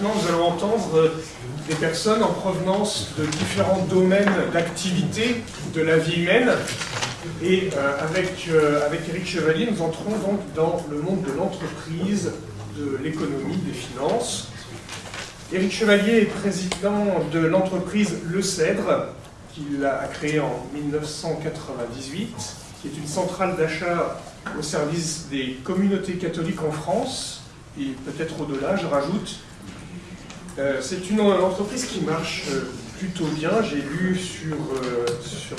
maintenant, nous allons entendre euh, des personnes en provenance de différents domaines d'activité de la vie humaine. Et euh, avec, euh, avec Éric Chevalier, nous entrons donc dans le monde de l'entreprise, de l'économie, des finances. Éric Chevalier est président de l'entreprise Le Cèdre, qu'il a créée en 1998, qui est une centrale d'achat au service des communautés catholiques en France, et peut-être au-delà, je rajoute. Euh, c'est une entreprise qui marche euh, plutôt bien. J'ai lu sur, euh, sur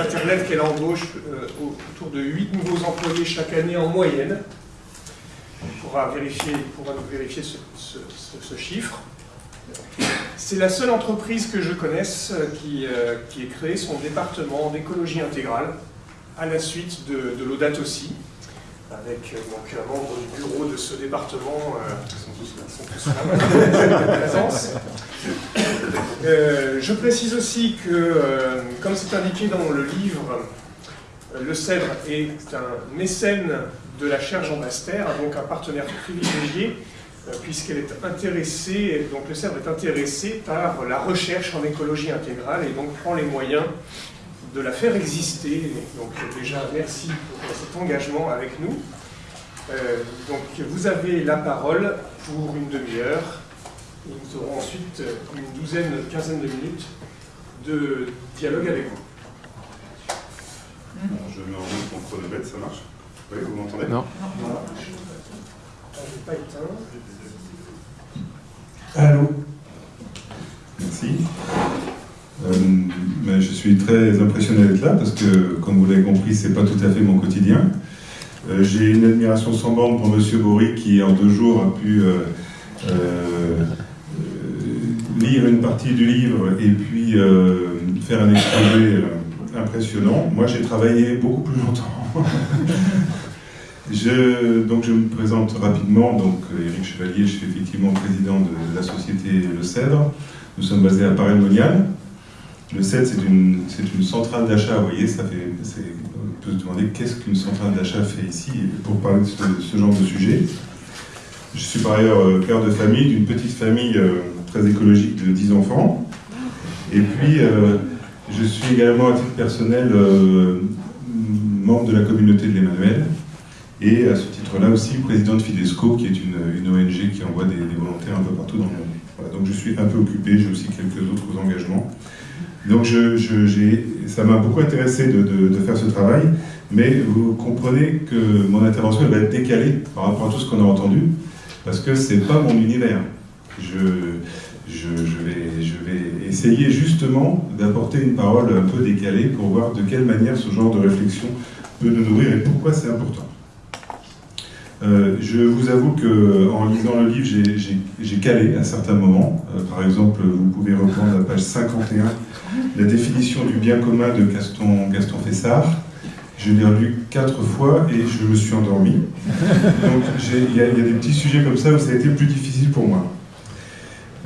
Internet qu'elle embauche autour de 8 nouveaux employés chaque année en moyenne. On pourra, vérifier, pourra vérifier ce, chiffre. C'est la seule entreprise que je connaisse qui, qui ait créé son département d'écologie intégrale à la suite de, de l'ODAT aussi avec euh, donc, un membre du bureau de ce département, euh. Euh, je précise aussi que, euh, comme c'est indiqué dans le livre, le Cèdre est un mécène de la chaire Jean Baster, donc un partenaire privilégié, puisqu'elle est intéressée, donc le Cèdre est intéressé par la recherche en écologie intégrale et donc prend les moyens de la faire exister. Donc déjà, merci pour cet engagement avec nous. Euh, donc vous avez la parole pour une demi-heure. Et nous aurons ensuite une douzaine, quinzaine de minutes de dialogue avec vous. je mets en route mon chronomètre, ça marche? Oui, vous m'entendez? Non. Voilà. Je n'ai pas éteint. Allô? Merci. Euh, suis très impressionné d'être là parce que, comme vous l'avez compris, c'est pas tout à fait mon quotidien. Euh, j'ai une admiration sans borne pour Monsieur Bory qui, en deux jours, a pu euh, lire une partie du livre et puis faire un exposé impressionnant. Moi, j'ai travaillé beaucoup plus longtemps. Je, donc je me présente rapidement, donc Éric Chevalier, je suis effectivement président de la société Le Cèdre. Nous sommes basés à Paris-Monial. Le CED, c'est une, une, centrale d'achat, vous voyez, ça fait, on peut se demander qu'est-ce qu'une centrale d'achat fait ici pour parler de ce, genre de sujet. Je suis par ailleurs euh, père de famille, d'une petite famille euh, très écologique de 10 enfants. Et puis, euh, je suis également à titre personnel membre de la communauté de l'Emmanuel. Et à ce titre-là aussi, président de Fidesco, qui est une, ONG qui envoie des, volontaires un peu partout dans le monde. donc je suis un peu occupé, j'ai aussi quelques autres engagements. Donc je, ça m'a beaucoup intéressé de, faire ce travail, mais vous comprenez que mon intervention va être décalée par rapport à tout ce qu'on a entendu, parce que ce n'est pas mon univers. Je, je vais essayer justement d'apporter une parole un peu décalée pour voir de quelle manière ce genre de réflexion peut nous nourrir et pourquoi c'est important. Euh, je vous avoue qu'en lisant le livre, j'ai calé à certains moments. Euh, par exemple, vous pouvez reprendre la page 51, la définition du bien commun de Gaston, Fessard. Je l'ai relu quatre fois et je me suis endormi. Donc il y, a des petits sujets comme ça où ça a été plus difficile pour moi.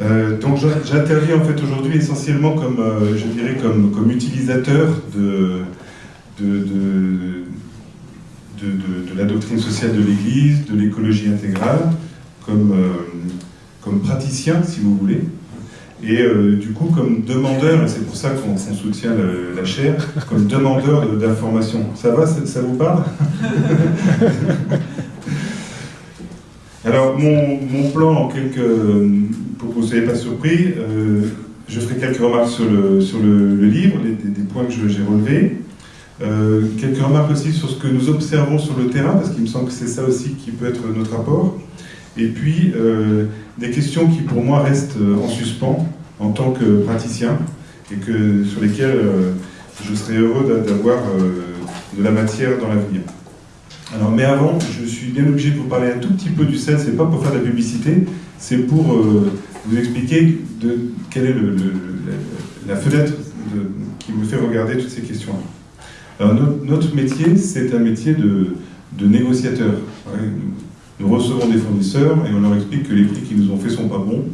Euh, donc j'interviens en fait aujourd'hui essentiellement comme, je dirais, comme, utilisateur de de, la doctrine sociale de l'Église, de l'écologie intégrale, comme, euh, comme praticien, si vous voulez, et euh, du coup comme demandeur, et c'est pour ça qu'on soutient la chaire, comme demandeur d'informations. Ça va, ça, vous parle? Alors, mon, mon, plan, en quelques, pour que vous ne soyez pas surpris, euh, je ferai quelques remarques sur le, sur le, livre, des points que j'ai relevés. Euh, quelques remarques aussi sur ce que nous observons sur le terrain, parce qu'il me semble que c'est ça aussi qui peut être notre apport. Et puis, euh, des questions qui pour moi restent euh, en suspens en tant que praticien, et que, sur lesquelles je serais heureux d'avoir de la matière dans l'avenir. Alors, mais avant, je suis bien obligé de vous parler un tout petit peu du CEL, c'est pas pour faire de la publicité, c'est pour vous expliquer de, quelle est la, fenêtre qui me fait regarder toutes ces questions-là. Alors notre, métier, c'est un métier de, négociateur. Nous recevons des fournisseurs et on leur explique que les prix qu'ils nous ont faits sont pas bons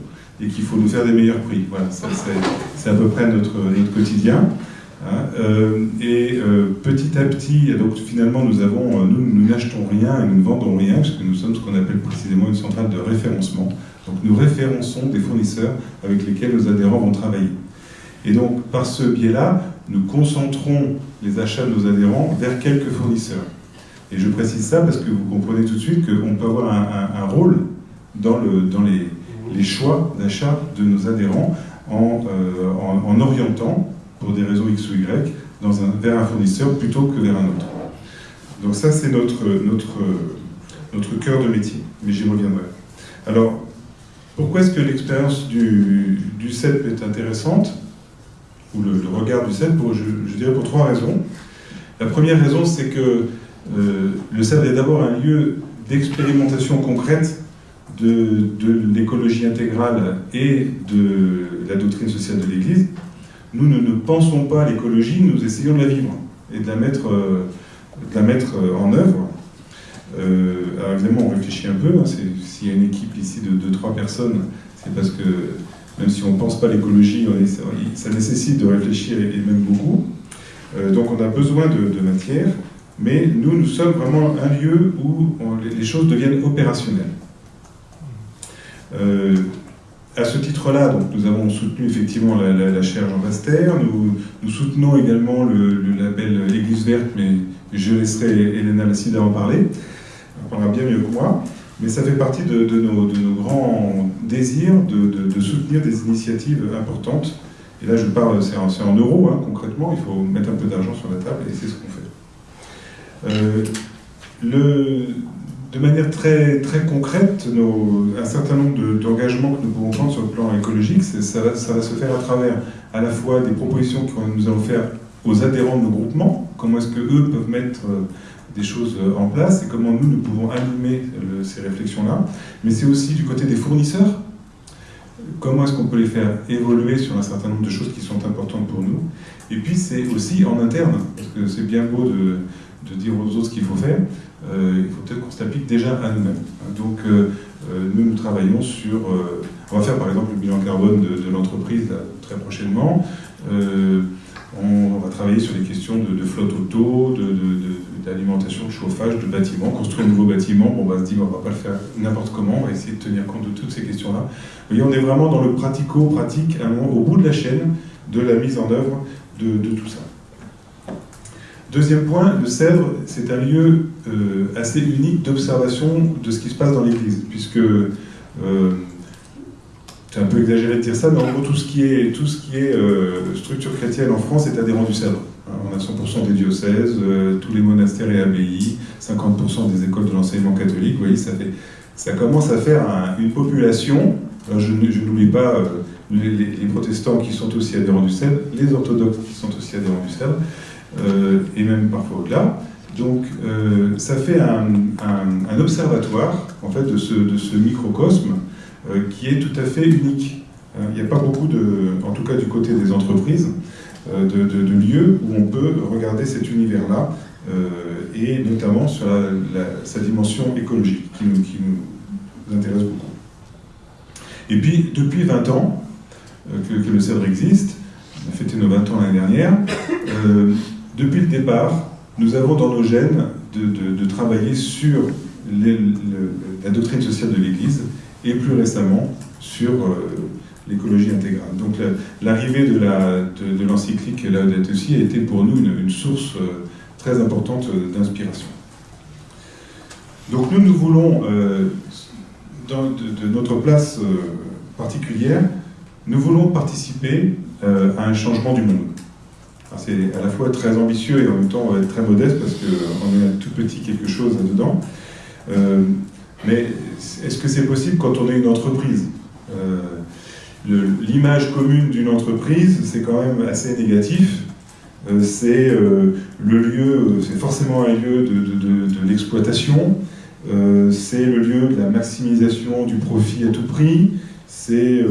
et qu'il faut nous faire des meilleurs prix. Voilà, c'est à peu près notre, quotidien. Hein. Euh, et euh, petit à petit, donc finalement, nous avons, euh, nous, n'achetons rien et nous ne vendons rien, parce que nous sommes ce qu'on appelle précisément une centrale de référencement. Donc nous référençons des fournisseurs avec lesquels nos adhérents vont travailler. Et donc par ce biais-là, nous concentrons les achats de nos adhérents vers quelques fournisseurs. Et je précise ça parce que vous comprenez tout de suite qu'on peut avoir un, rôle dans, le, dans les, choix d'achat de nos adhérents en, euh, en, orientant, pour des raisons X ou Y, vers un fournisseur plutôt que vers un autre. Donc ça, c'est notre, notre, cœur de métier, mais j'y reviendrai. Alors, pourquoi est-ce que l'expérience du CEP est intéressante? Ou le, regard du pour, je, dirais pour trois raisons. La première raison, c'est que euh, le CEP est d'abord un lieu d'expérimentation concrète de, l'écologie intégrale et de la doctrine sociale de l'Église. Nous, ne pensons pas à l'écologie, nous essayons de la vivre et de la mettre, euh, euh, en œuvre. Alors évidemment, on réfléchit un peu. Hein, s'il y a une équipe ici de 2-3 personnes, c'est parce que même si on ne pense pas l'écologie, ça nécessite de réfléchir et, même beaucoup. donc on a besoin de, matière, mais nous, nous sommes vraiment un lieu où les choses deviennent opérationnelles. Euh, à ce titre-là, nous avons soutenu effectivement la, chaire Jean Baster, nous, soutenons également le, label L'Église verte, mais je laisserai Elena Lassida en parler, elle parlera bien mieux que moi, mais ça fait partie de, nos, grands désirs de, soutenir des initiatives importantes. Et là, je parle, c'est en, euros, hein, concrètement, il faut mettre un peu d'argent sur la table, et c'est ce qu'on fait. Euh, de manière très, très concrète, un certain nombre d'engagements que nous pouvons prendre sur le plan écologique, ça va, se faire à travers à la fois des propositions que nous allons faire aux adhérents de nos groupements, comment est-ce qu'eux peuvent mettre des choses euh, en place et comment nous, nous pouvons animer ces réflexions-là, mais c'est aussi du côté des fournisseurs, comment est-ce qu'on peut les faire évoluer sur un certain nombre de choses qui sont importantes pour nous, et puis c'est aussi en interne, parce que c'est bien beau de, dire aux autres ce qu'il faut faire, euh, il faut peut-être qu'on s'applique déjà à nous-mêmes. Donc euh, euh, nous, nous travaillons sur... on va faire par exemple le bilan carbone de, l'entreprise très prochainement. On, va travailler sur les questions de, flotte auto, d'alimentation, de, chauffage, de bâtiments, construire un nouveau bâtiment. Bon, on va se dire, on ne va pas le faire n'importe comment, on va essayer de tenir compte de toutes ces questions-là. Vous on est vraiment dans le pratico-pratique, au bout de la chaîne de la mise en œuvre de tout ça. Deuxième point, le Cèdre, c'est un lieu euh, assez unique d'observation de ce qui se passe dans l'Église, puisque, euh, c'est un peu exagéré de dire ça, mais en gros, tout ce qui est, tout ce qui est euh, structure chrétienne en France est adhérent du Cèdre. Hein, on a 100% des diocèses, tous les monastères et abbayes, 50% des écoles de l'enseignement catholique, vous voyez, ça, fait, ça commence à faire une population, je, n'oublie pas les, les, protestants qui sont aussi adhérents du Cèdre, les orthodoxes qui sont aussi adhérents du euh, et même parfois au-delà. Donc euh, ça fait un, observatoire en fait, de, ce, microcosme euh, qui est tout à fait unique. Il n'y a pas beaucoup, de, en tout cas du côté des entreprises, de, de, lieux où on peut regarder cet univers-là, et notamment sur sa dimension écologique, qui nous, intéresse beaucoup. Et puis, depuis 20 ans que, que, le CEDRE existe, on a fêté nos 20 ans l'année dernière, depuis le départ, nous avons dans nos gènes de, travailler sur la doctrine sociale de l'Église et plus récemment sur euh, l'écologie intégrale. Donc l'arrivée de l'encyclique la, de, aussi a été pour nous une, source euh, très importante d'inspiration. Donc nous, nous voulons, euh, de, notre place particulière, nous voulons participer à un changement du monde c'est à la fois très ambitieux et en même temps très modeste parce qu'on un tout petit quelque chose là-dedans. Euh, mais est-ce que c'est possible quand on est une entreprise euh, L'image commune d'une entreprise, c'est quand même assez négatif. Euh, c'est le lieu, c'est forcément un lieu de, l'exploitation, c'est le lieu de la maximisation du profit à tout prix, c'est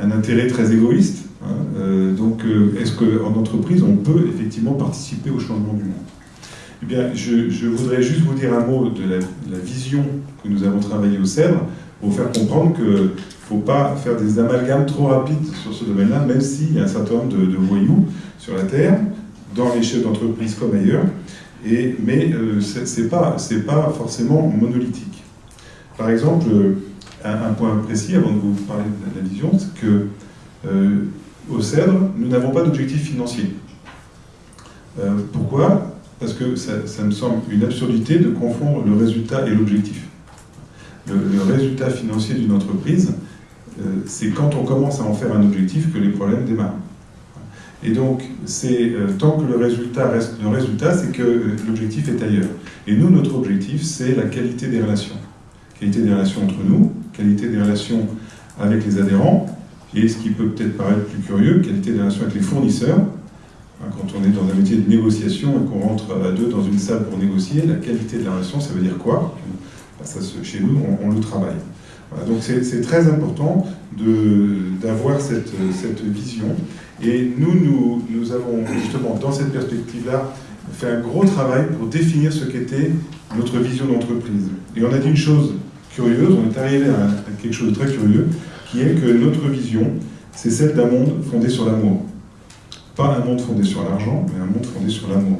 un intérêt très égoïste. Hein, euh, donc, euh, est-ce qu'en entreprise, on peut effectivement participer au changement du monde? Eh bien, je, voudrais juste vous dire un mot de la, vision que nous avons travaillé au CEDRE pour faire comprendre qu'il ne faut pas faire des amalgames trop rapides sur ce domaine-là, même s'il y a un certain nombre de, voyous sur la Terre, dans les chefs d'entreprise comme ailleurs, mais euh, ce n'est pas, forcément monolithique. Par exemple, un, point précis avant de vous parler de la vision, c'est que euh, au CEDRE, nous n'avons pas d'objectif financier. Euh, pourquoi? Parce que ça, me semble une absurdité de confondre le résultat et l'objectif. Le, résultat financier d'une entreprise, euh, c'est quand on commence à en faire un objectif que les problèmes démarrent. Et donc, c'est tant que le résultat reste le résultat, c'est que l'objectif est ailleurs. Et nous, notre objectif, c'est la qualité des relations. Qualité des relations entre nous, qualité des relations avec les adhérents, et ce qui peut peut-être paraître plus curieux, qualité des relations avec les fournisseurs. Quand on est dans un métier de négociation et qu'on rentre à deux dans une salle pour négocier, la qualité de la relation, ça veut dire quoi? Bah, ça, Chez nous, on, le travaille. donc c'est très important d'avoir cette, cette, vision. Et nous, nous, nous avons justement, dans cette perspective-là, fait un gros travail pour définir ce qu'était notre vision d'entreprise. Et on a dit une chose curieuse, on est arrivé à, quelque chose de très curieux, qui est que notre vision, c'est celle d'un monde fondé sur l'amour. Pas un monde fondé sur l'argent, mais un monde fondé sur l'amour.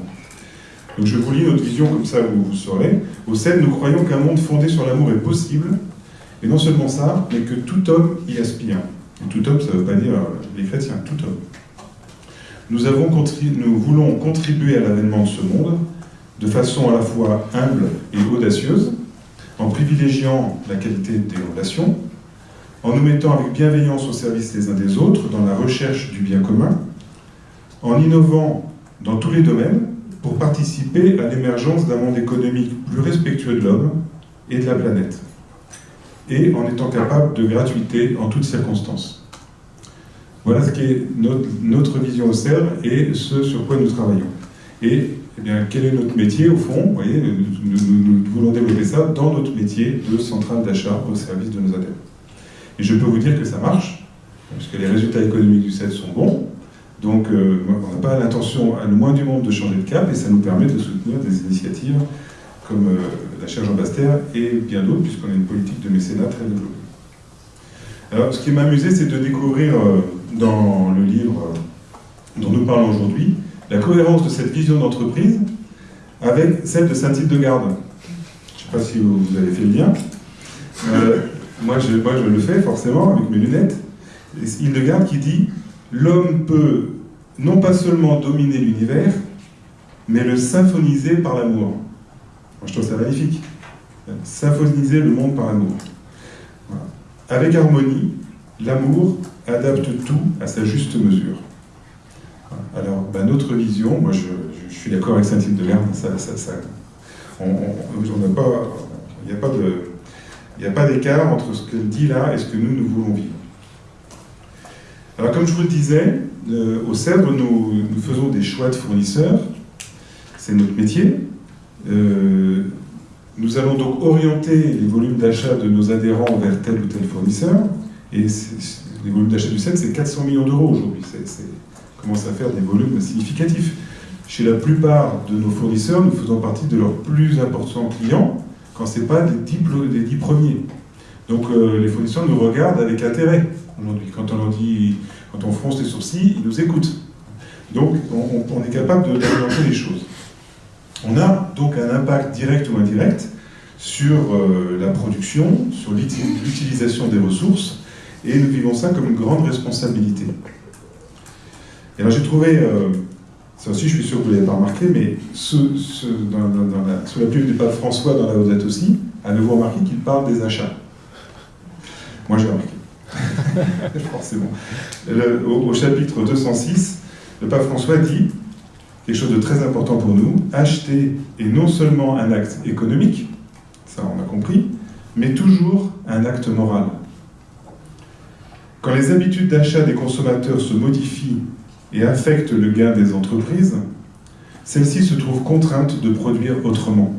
Donc je vous lis notre vision, comme ça vous, vous saurez. Au CEL, nous croyons qu'un monde fondé sur l'amour est possible, et non seulement ça, mais que tout homme y aspire. Et tout homme, ça ne veut pas dire les chrétiens, tout homme. Nous, avons nous voulons contribuer à l'avènement de ce monde de façon à la fois humble et audacieuse, en privilégiant la qualité des relations, en nous mettant avec bienveillance au service des uns des autres dans la recherche du bien commun, en innovant dans tous les domaines pour participer à l'émergence d'un monde économique plus respectueux de l'homme et de la planète, et en étant capable de gratuité en toutes circonstances. Voilà ce qui est notre, vision au CERF et ce sur quoi nous travaillons. Et eh bien, quel est notre métier au fond? Vous voyez, nous, voulons développer ça dans notre métier de centrale d'achat au service de nos adhérents. Et je peux vous dire que ça marche, parce que les résultats économiques du CED sont bons. Donc, euh, on n'a pas l'intention, le moins du monde, de changer de cap, et ça nous permet de soutenir des initiatives comme euh, la chaire Jean Baster et bien d'autres, puisqu'on a une politique de mécénat très développée. Alors, ce qui m'a amusé, c'est de découvrir euh, dans le livre dont nous parlons aujourd'hui, la cohérence de cette vision d'entreprise avec celle de Saint-Tite-de-Garde. Je ne sais pas si vous avez fait le lien. Moi, je, moi, je le fais forcément avec mes lunettes. Hildegarde qui dit L'homme peut non pas seulement dominer l'univers, mais le symphoniser par l'amour. Moi, je trouve ça magnifique. Symphoniser le monde par l'amour. Avec harmonie, l'amour adapte tout à sa juste mesure. Alors, bah, notre vision, moi je, suis d'accord avec Saint-Tite de Lerne, ça, on n'a pas, il n'y a pas il a pas d'écart entre ce qu'elle dit là et ce que nous, nous voulons vivre. Alors, comme je vous le disais, euh, au CEDRE, nous, faisons des choix de fournisseurs, c'est notre métier. Euh, nous allons donc orienter les volumes d'achat de nos adhérents vers tel ou tel fournisseur, et les volumes d'achat du CEDRE, c'est 400 millions d'euros aujourd'hui commence à faire des volumes significatifs. Chez la plupart de nos fournisseurs, nous faisons partie de leurs plus importants clients, quand ce n'est pas des dix, des premiers. Donc euh, les fournisseurs nous regardent avec intérêt aujourd'hui. Quand on leur dit, quand on fronce les sourcils, ils nous écoutent. Donc on, est capable d'orienter les choses. On a donc un impact direct ou indirect sur euh, la production, sur l'utilisation des ressources, et nous vivons ça comme une grande responsabilité. Et alors j'ai trouvé, euh, ça aussi je suis sûr que vous ne l'avez pas remarqué, mais sous la plume du pape François dans la Haute aussi, avez-vous remarqué qu'il parle des achats Moi j'ai remarqué. Forcément. Le, au, au, chapitre 206, le pape François dit quelque chose de très important pour nous, acheter est non seulement un acte économique, ça on a compris, mais toujours un acte moral. Quand les habitudes d'achat des consommateurs se modifient et affecte le gain des entreprises, celles-ci se trouvent contraintes de produire autrement.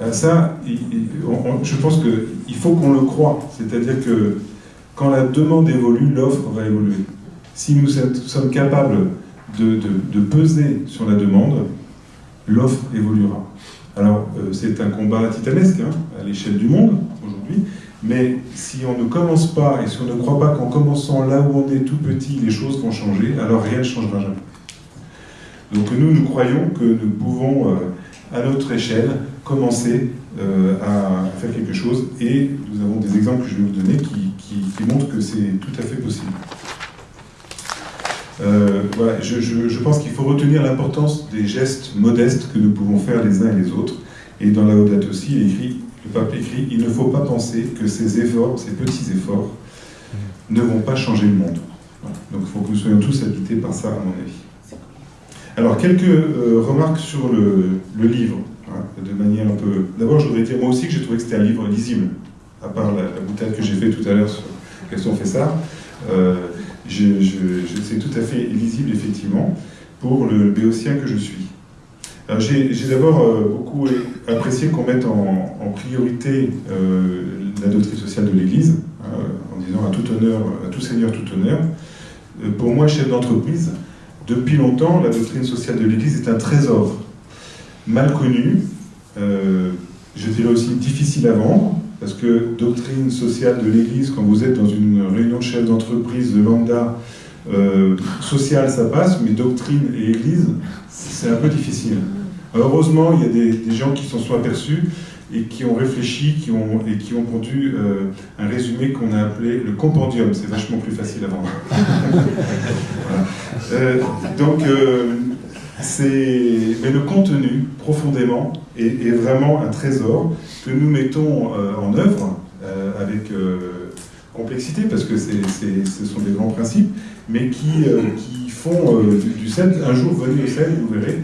Euh, ça, je pense qu'il faut qu'on le croit. C'est-à-dire que quand la demande évolue, l'offre va évoluer. Si nous sommes capables de, peser sur la demande, l'offre évoluera. Alors, euh, c'est un combat titanesque hein, à l'échelle du monde aujourd'hui, mais si on ne commence pas, et si on ne croit pas qu'en commençant là où on est tout petit, les choses vont changer, alors rien ne changera jamais. Donc nous, nous croyons que nous pouvons, euh, à notre échelle, commencer à, faire quelque chose. Et nous avons des exemples que je vais vous donner qui, montrent que c'est tout à fait possible. Euh, je, pense qu'il faut retenir l'importance des gestes modestes que nous pouvons faire les uns et les autres. Et dans la Audate aussi, il écrit, le pape écrit, il ne faut pas penser que ces efforts, ces petits efforts, ne vont pas changer le monde. Donc il faut que nous soyons tous habités par ça, à mon avis. Alors, quelques euh, remarques sur le livre, de manière un peu... D'abord, je voudrais dire moi aussi que j'ai trouvé que c'était un livre lisible, à part la, la que j'ai fait tout à l'heure sur question fait ça. C'est tout à fait lisible, effectivement, pour le béotien que je suis. J'ai d'abord euh, beaucoup apprécié qu'on mette en, priorité euh, la doctrine sociale de l'Église, hein, en disant à tout honneur, à tout seigneur, tout honneur. Euh, pour moi, chef d'entreprise, depuis longtemps, la doctrine sociale de l'Église est un trésor mal connu, je dirais aussi difficile à vendre, parce que doctrine sociale de l'Église, quand vous êtes dans une réunion de chefs d'entreprise de lambda, euh, sociale ça passe, mais doctrine et Église, c'est un peu difficile. heureusement, il y a des, gens qui s'en sont aperçus et qui ont réfléchi qui ont, et qui ont euh, un résumé qu'on a appelé le compendium. C'est vachement plus facile à vendre. Euh, donc, mais le contenu, profondément, est, vraiment un trésor que nous mettons euh, en œuvre euh, avec euh, complexité, parce que ce sont des grands principes, mais qui, qui font du, du un jour venu au sel, vous verrez,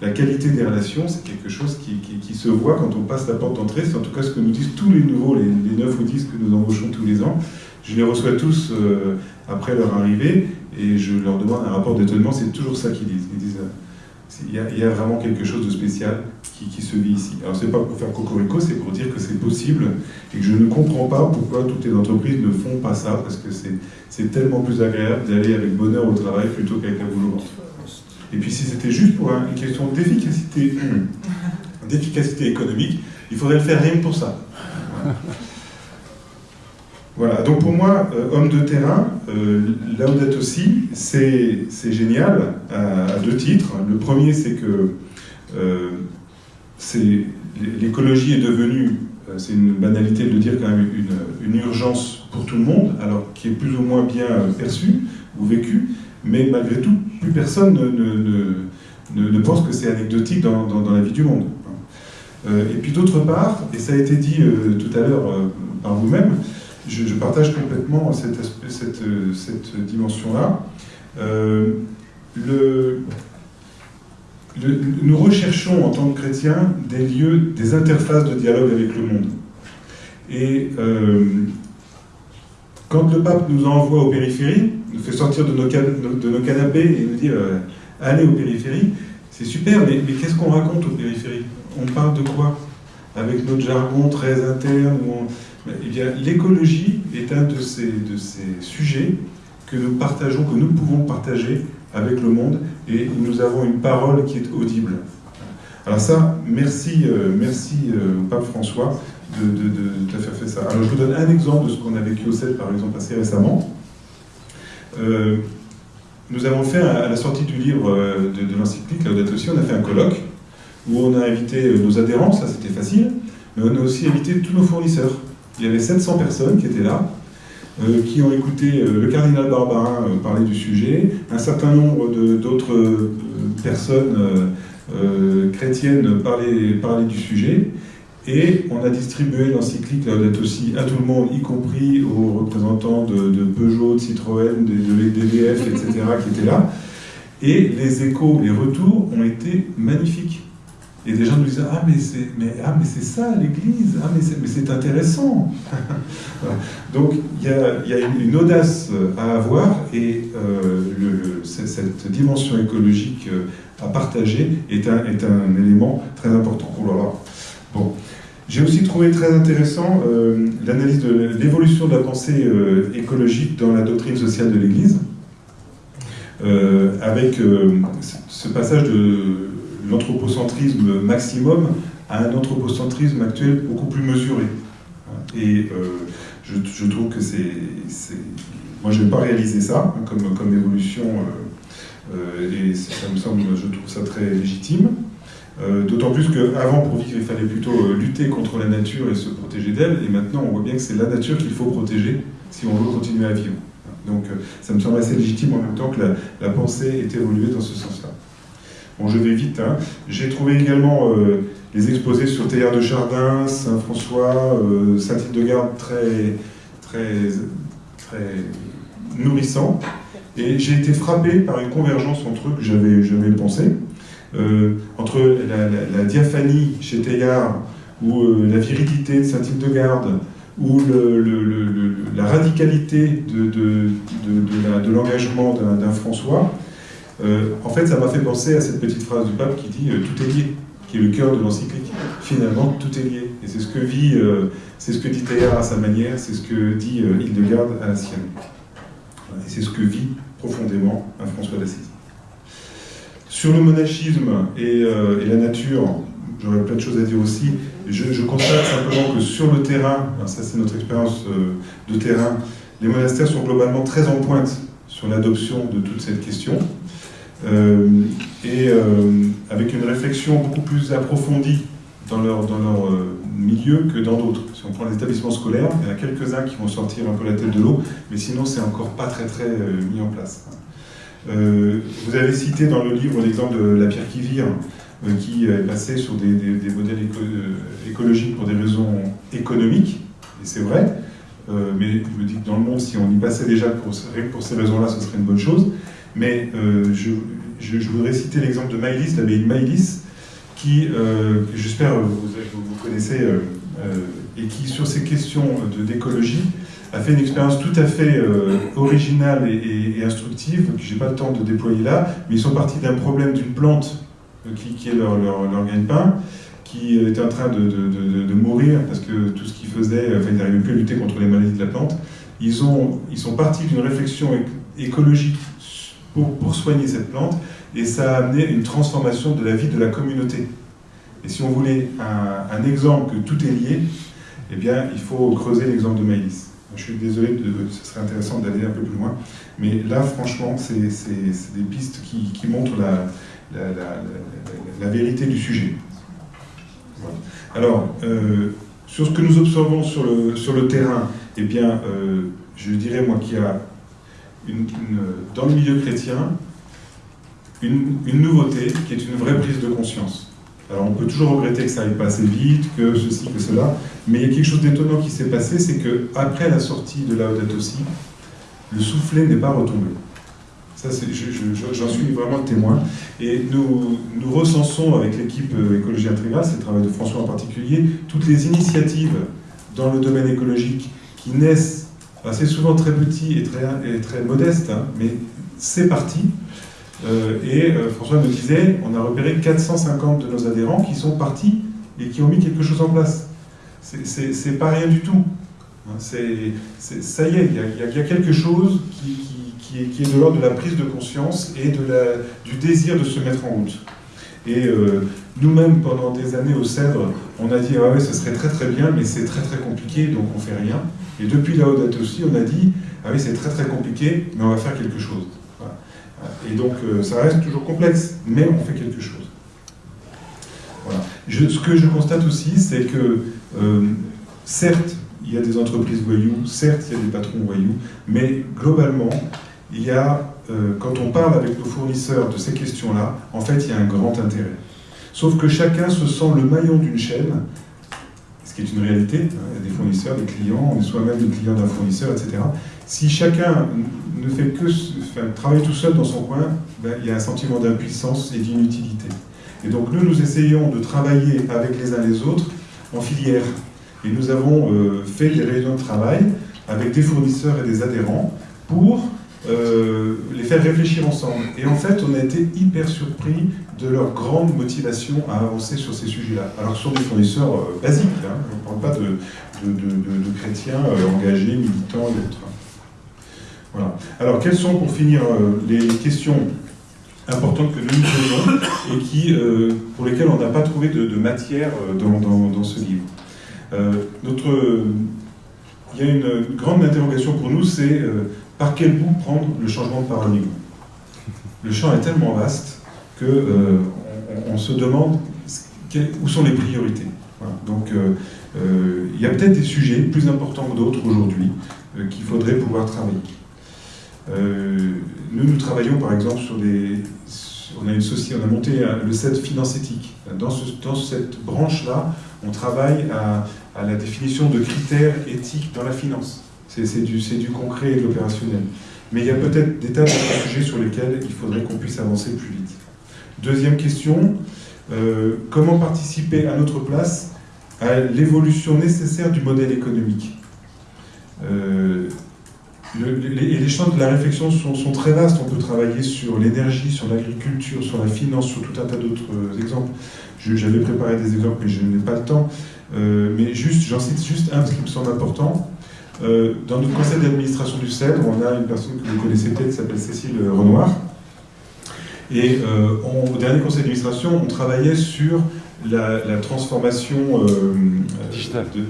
la, qualité des relations, c'est quelque chose qui, qui, se voit quand on passe la porte d'entrée, c'est en tout cas ce que nous disent tous les nouveaux, les, les 9 ou 10 que nous embauchons tous les ans. Je les reçois tous après leur arrivée, et je leur demande un rapport d'étonnement, c'est toujours ça qu'ils disent. Ils disent euh, il y, a, vraiment quelque chose de spécial qui, se vit ici. Alors c'est pas pour faire cocorico, c'est pour dire que c'est possible et que je ne comprends pas pourquoi toutes les entreprises ne font pas ça, parce que c'est tellement plus agréable d'aller avec bonheur au travail plutôt qu'avec un boulot. Et puis si c'était juste pour une question d'efficacité d'efficacité économique, il faudrait le faire rien pour ça. Donc pour moi, euh, homme de terrain, euh, Laudato aussi, c'est génial à, deux titres. Le premier, c'est que euh, l'écologie est devenue, euh, c'est une banalité de dire quand même, une, une, urgence pour tout le monde, alors qui est plus ou moins bien perçue ou vécue, mais malgré tout, plus personne ne, ne, ne, pense que c'est anecdotique dans, dans, la vie du monde. et puis d'autre part, et ça a été dit tout à l'heure par vous-même, je, partage complètement cette, cette, dimension-là. Euh, nous recherchons en tant que chrétiens des lieux, des interfaces de dialogue avec le monde. Et euh, quand le pape nous envoie aux périphéries, nous fait sortir de nos, canapés et nous dit euh, allez aux périphéries, c'est super, mais qu'est-ce qu'on raconte aux périphéries? On parle de quoi? Avec notre jargon très interne eh bien, l'écologie est un de ces, de ces sujets que nous partageons, que nous pouvons partager avec le monde, et nous avons une parole qui est audible. Alors ça, merci, euh, merci euh, pape François faire fait ça. Alors je vous donne un exemple de ce qu'on a vécu au CEL, par exemple, assez récemment. Euh, nous avons fait, à la sortie du livre de, de l'encyclique, Laudato aussi, on a fait un colloque où on a invité nos adhérents, ça c'était facile, mais on a aussi invité tous nos fournisseurs. Il y avait 700 personnes qui étaient là, euh, qui ont écouté euh, le cardinal Barbarin euh, parler du sujet, un certain nombre d'autres personnes chrétiennes parler, parler du sujet, et on a distribué l'encyclique aussi à tout le monde, y compris aux représentants de, Peugeot, de Citroën, de, de etc., qui étaient là. Et les échos, les retours ont été magnifiques. Et des gens nous disaient Ah, mais c'est ah, mais ça l'Église, ah, mais c'est intéressant. Donc il y a, y a, une audace à avoir et euh, cette dimension écologique euh, à partager est un, est un élément très important. Oh là là. Bon. J'ai aussi trouvé très intéressant euh, l'analyse de l'évolution de la pensée écologique dans la doctrine sociale de l'Église, avec ce passage de l'anthropocentrisme maximum à un anthropocentrisme actuel beaucoup plus mesuré. Et euh, je, trouve que c'est... Moi, je n'ai pas réalisé ça hein, comme, comme évolution, euh, euh, et ça me semble, je trouve ça très légitime. D'autant plus qu'avant, pour vivre, il fallait plutôt lutter contre la nature et se protéger d'elle, et maintenant on voit bien que c'est la nature qu'il faut protéger si on veut continuer à vivre. Donc ça me semble assez légitime en même temps que la, pensée est évoluée dans ce sens-là. Bon, je vais vite. Hein. J'ai trouvé également les exposés sur Théard de Chardin, Saint-François, Saint-Tite-de-Garde très, très, très nourrissant. Et j'ai été frappé par une convergence entre eux que j'avais jamais pensé. Euh, entre la, diaphanie chez Teilhard, ou euh, la virilité de Saint-Hildegarde, ou la radicalité de, l'engagement d'un François, euh, en fait, ça m'a fait penser à cette petite phrase du pape qui dit Tout est lié », qui est le cœur de l'encyclique. Finalement, tout est lié. Et c'est ce que vit, c'est ce que dit Teilhard à sa manière, c'est ce que dit Hildegarde à la sienne. Et c'est ce que vit profondément un François d'Assisi. Sur le monachisme et, euh, la nature, j'aurais plein de choses à dire aussi. Je, constate simplement que sur le terrain, ça c'est notre expérience euh, de terrain, les monastères sont globalement très en pointe sur l'adoption de toute cette question. Euh, et avec une réflexion beaucoup plus approfondie dans leur, dans leur milieu que dans d'autres. Si on prend les établissements scolaires, il y en a quelques-uns qui vont sortir un peu la tête de l'eau, mais sinon c'est encore pas très très euh, mis en place. Euh, vous avez cité dans le livre l'exemple de la pierre qui vire, euh, qui est passé sur des, modèles écologiques pour des raisons économiques, et c'est vrai, mais je me dis que dans le monde, si on y passait déjà pour ces raisons-là, ce serait une bonne chose. Mais je, je, voudrais citer l'exemple de Maïlis, l'abbaye de Maïlis, qui, j'espère, vous, vous, connaissez euh, et qui, sur ces questions d'écologie, a fait une expérience tout à fait euh, originale et, instructive, que je n'ai pas le temps de déployer là, mais ils sont partis d'un problème d'une plante euh, qui, est leur, leur, leur gagne-pain, qui était en train de, de, mourir parce que tout ce qu'ils faisaient, enfin, ils n'arrivaient plus à lutter contre les maladies de la plante. Ils, ont, ils sont partis d'une réflexion écologique pour, soigner cette plante, et ça a amené une transformation de la vie de la communauté. Et si on voulait un, exemple que tout est lié, eh bien, il faut creuser l'exemple de Maïlis. Je suis désolé, ce serait intéressant d'aller un peu plus loin, mais là, franchement, c'est des pistes qui, montrent la, la, vérité du sujet. Alors, euh, sur ce que nous observons sur le, sur le terrain, eh bien, euh, je dirais, moi, qu'il y a dans le milieu chrétien une, nouveauté qui est une vraie prise de conscience. Alors on peut toujours regretter que ça n'aille pas assez vite, que ceci, que cela, mais il y a quelque chose d'étonnant qui s'est passé, c'est qu'après la sortie de Laudato aussi, le soufflet n'est pas retombé. Ça, j'en suis vraiment témoin. Et nous, nous recensons avec l'équipe euh, Écologie Intégrale, c'est le travail de François en particulier, toutes les initiatives dans le domaine écologique qui naissent assez souvent très petits et très, modestes, hein, mais c'est parti. Euh, et euh, François me disait, on a repéré 450 de nos adhérents qui sont partis et qui ont mis quelque chose en place. C'est pas rien du tout. Hein, ça y est, il y, a quelque chose qui, est, de l'ordre de la prise de conscience et de du désir de se mettre en route. Et euh, nous-mêmes, pendant des années au Cèdre, on a dit ah ouais, ce serait très très bien, mais c'est très très compliqué, donc on fait rien. Et depuis la Haute aussi, on a dit ah oui, c'est très très compliqué, mais on va faire quelque chose. Et donc, euh, ça reste toujours complexe, mais on fait quelque chose. Voilà. ce que je constate aussi, c'est que, euh, certes, il y a des entreprises voyous, certes, il y a des patrons voyous, mais globalement, il y a, euh, quand on parle avec nos fournisseurs de ces questions-là, en fait, il y a un grand intérêt. Sauf que chacun se sent le maillon d'une chaîne, ce qui est une réalité. Hein, il y a des fournisseurs, des clients, on est soi-même le client d'un fournisseur, etc. Si chacun ne fait que travailler tout seul dans son coin, ben, il y a un sentiment d'impuissance et d'inutilité. Et donc nous, nous essayons de travailler avec les uns les autres en filière. Et nous avons euh, fait des réunions de travail avec des fournisseurs et des adhérents pour euh, les faire réfléchir ensemble. Et en fait, on a été hyper surpris de leur grande motivation à avancer sur ces sujets-là. Alors ce sont des fournisseurs euh, basiques, hein. on ne parle pas de, de chrétiens engagés, militants et autres. Alors, quelles sont, pour finir, euh, les questions importantes que nous nous posons et qui, euh, pour lesquelles on n'a pas trouvé de, matière euh, dans, ce livre notre, Il y a une grande interrogation pour nous, c'est par quel bout prendre le changement de paradigme? Le champ est tellement vaste que on, se demande où sont les priorités. Donc il y a peut-être des sujets plus importants que d'autres aujourd'hui qu'il faudrait pouvoir travailler. nous, nous travaillons par exemple sur des... On a, une société, on a monté le set finance éthique. Dans, cette branche-là, on travaille à la définition de critères éthiques dans la finance. C'est du, concret et de l'opérationnel. Mais il y a peut-être des tas de sujets sur lesquels il faudrait qu'on puisse avancer plus vite. Deuxième question, euh, comment participer à notre place à l'évolution nécessaire du modèle économique? Euh, les, champs de la réflexion sont, très vastes. On peut travailler sur l'énergie, sur l'agriculture, sur la finance, sur tout un tas d'autres exemples. J'avais préparé des exemples, mais je n'ai pas le temps. Euh, mais juste, j'en cite juste un, parce qu'il me semble important. Euh, dans notre conseil d'administration du CEDRE, on a une personne que vous connaissez peut-être qui s'appelle Cécile Renoir. Et euh, au dernier conseil d'administration, on travaillait sur la, transformation digitale. De,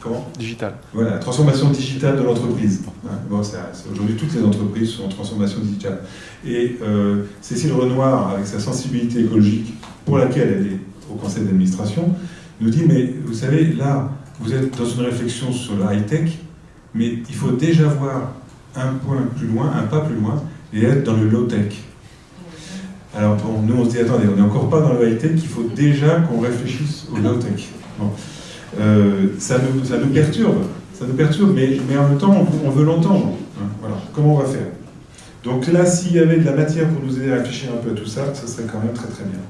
comment? Digital. Voilà, transformation digitale de l'entreprise. Bon, Aujourd'hui, toutes les entreprises sont en transformation digitale. Et Cécile Renoir, avec sa sensibilité écologique, pour laquelle elle est au conseil d'administration, nous dit, mais vous savez, là, vous êtes dans une réflexion sur la high-tech, mais il faut déjà voir un point plus loin, un pas plus loin, et être dans le low-tech. Alors bon, nous on se dit, attendez, on n'est encore pas dans le high-tech, il faut déjà qu'on réfléchisse au low-tech. Euh, ça, nous, perturbe, ça nous perturbe, mais, en même temps, on, veut l'entendre. Hein, voilà. Comment on va faire? Donc là, s'il y avait de la matière pour nous aider à réfléchir un peu à tout ça, ça serait quand même très très bien.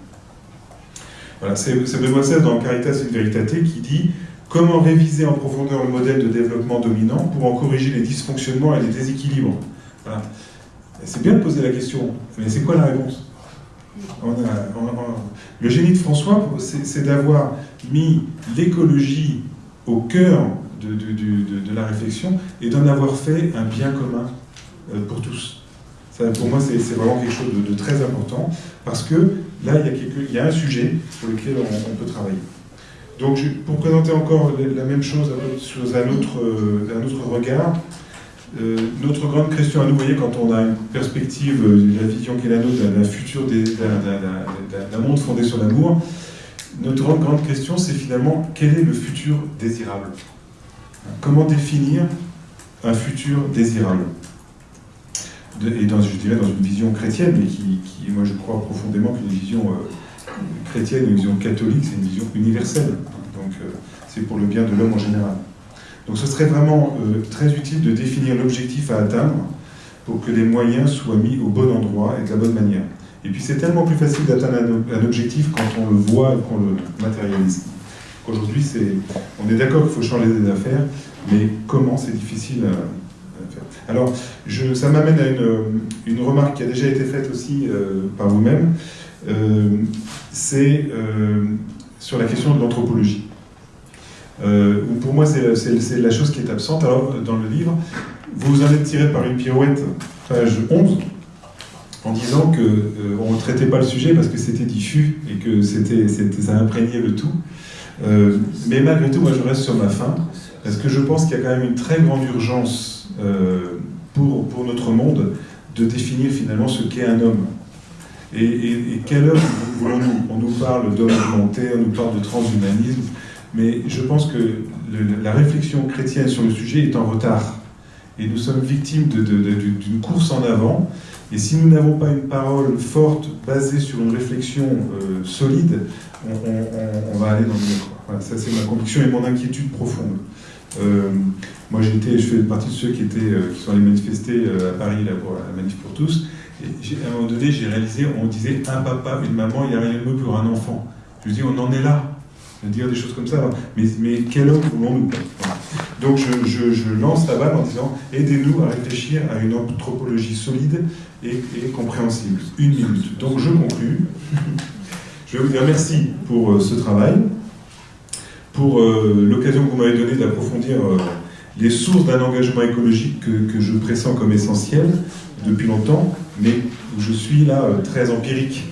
Voilà, c'est Benoît XVI dans Caritas et Veritate qui dit comment réviser en profondeur le modèle de développement dominant pour en corriger les dysfonctionnements et les déséquilibres. C'est bien de poser la question, mais c'est quoi la réponse Le génie de François, c'est d'avoir mis l'écologie au cœur de, la réflexion et d'en avoir fait un bien commun euh, pour tous. Pour moi, c'est vraiment quelque chose de, très important, parce que là, il y, a il y a un sujet sur lequel on, peut travailler. Donc, pour présenter encore la même chose sous un autre, euh, un autre regard, euh, notre grande question à nous, vous voyez, quand on a une perspective, euh, la vision qui est la nôtre d'un futur, d'un monde fondé sur l'amour, notre grande, grande question, c'est finalement quel est le futur désirable? Comment définir un futur désirable? Et dans, je dirais dans une vision chrétienne, mais qui, moi je crois profondément qu'une vision euh, chrétienne, une vision catholique, c'est une vision universelle. Donc euh, c'est pour le bien de l'homme en général. Donc ce serait vraiment euh, très utile de définir l'objectif à atteindre pour que les moyens soient mis au bon endroit et de la bonne manière. Et puis c'est tellement plus facile d'atteindre un, objectif quand on le voit et qu'on le matérialise. Aujourd'hui, on est d'accord qu'il faut changer des affaires, mais comment c'est difficile à, alors, ça m'amène à une, remarque qui a déjà été faite aussi euh, par vous-même. Euh, c'est euh, sur la question de l'anthropologie. pour moi, c'est la chose qui est absente. Alors, dans le livre, vous en êtes tiré par une pirouette, page 11, en disant qu'on ne traitait pas le sujet parce que c'était diffus et que ça imprégnait le tout. mais malgré tout, moi, je reste sur ma fin, parce que je pense qu'il y a quand même une très grande urgence euh, pour, notre monde de définir finalement ce qu'est un homme. Et, quel homme voulons-nous? On nous parle d'homme augmenté, on nous parle de transhumanisme, mais je pense que la réflexion chrétienne sur le sujet est en retard. Et nous sommes victimes d'une course en avant. Et si nous n'avons pas une parole forte, basée sur une réflexion euh, solide, on, va aller dans le mur. Voilà, ça c'est ma conviction et mon inquiétude profonde. Euh, moi, j'étais, je fais partie de ceux qui, étaient, euh, qui sont allés manifester à Paris là, pour la manif pour tous. À un moment donné, j'ai réalisé, on disait un papa, une maman, il n'y a rien de mieux pour un enfant. Je me dis, on en est là, de dire des choses comme ça. Mais, quel homme voulons-nous Donc je, lance la balle en disant, aidez-nous à réfléchir à une anthropologie solide et, compréhensible. Une minute. Donc je conclus. Je vais vous dire merci pour ce travail pour euh, l'occasion que vous m'avez donnée d'approfondir euh, les sources d'un engagement écologique que, je pressens comme essentiel depuis longtemps, mais où je suis là euh, très empirique.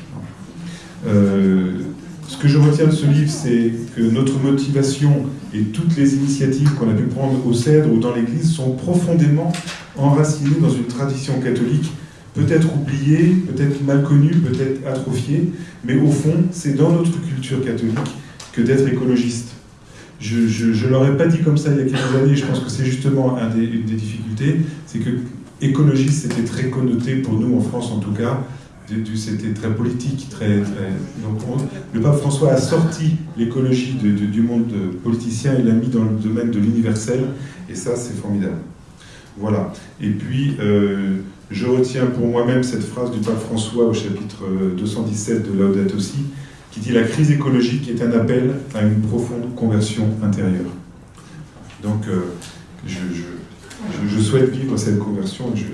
ce que je retiens de ce livre, c'est que notre motivation et toutes les initiatives qu'on a pu prendre au Cèdre ou dans l'Église sont profondément enracinées dans une tradition catholique peut-être oublié, peut-être mal connu, peut-être atrophié, mais au fond, c'est dans notre culture catholique que d'être écologiste. Je ne l'aurais pas dit comme ça il y a quelques années, je pense que c'est justement une des difficultés, c'est que écologiste c'était très connoté pour nous en France en tout cas, c'était très politique, très, donc le pape François a sorti l'écologie du monde politicien et l'a mis dans le domaine de l'universel, et ça c'est formidable. Voilà. Et puis, euh, je retiens pour moi-même cette phrase du pape François au chapitre 217 de Laudato Si, qui dit « La crise écologique est un appel à une profonde conversion intérieure ». Donc, euh, je, souhaite vivre cette conversion, je,